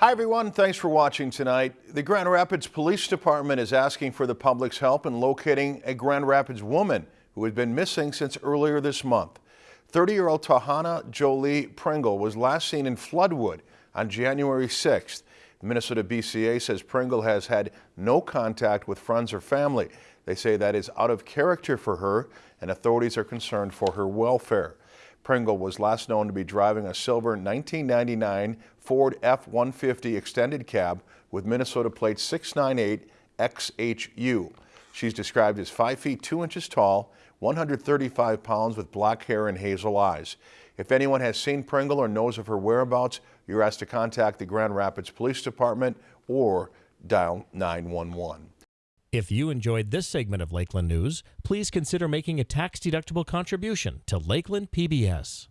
Hi, everyone. Thanks for watching tonight. The Grand Rapids Police Department is asking for the public's help in locating a Grand Rapids woman who had been missing since earlier this month. 30-year-old Tahana Jolie Pringle was last seen in Floodwood on January 6th. Minnesota BCA says Pringle has had no contact with friends or family. They say that is out of character for her and authorities are concerned for her welfare. Pringle was last known to be driving a silver 1999 Ford F-150 extended cab with Minnesota plate 698XHU. She's described as 5 feet 2 inches tall, 135 pounds with black hair and hazel eyes. If anyone has seen Pringle or knows of her whereabouts, you're asked to contact the Grand Rapids Police Department or dial 911. If you enjoyed this segment of Lakeland News, please consider making a tax-deductible contribution to Lakeland PBS.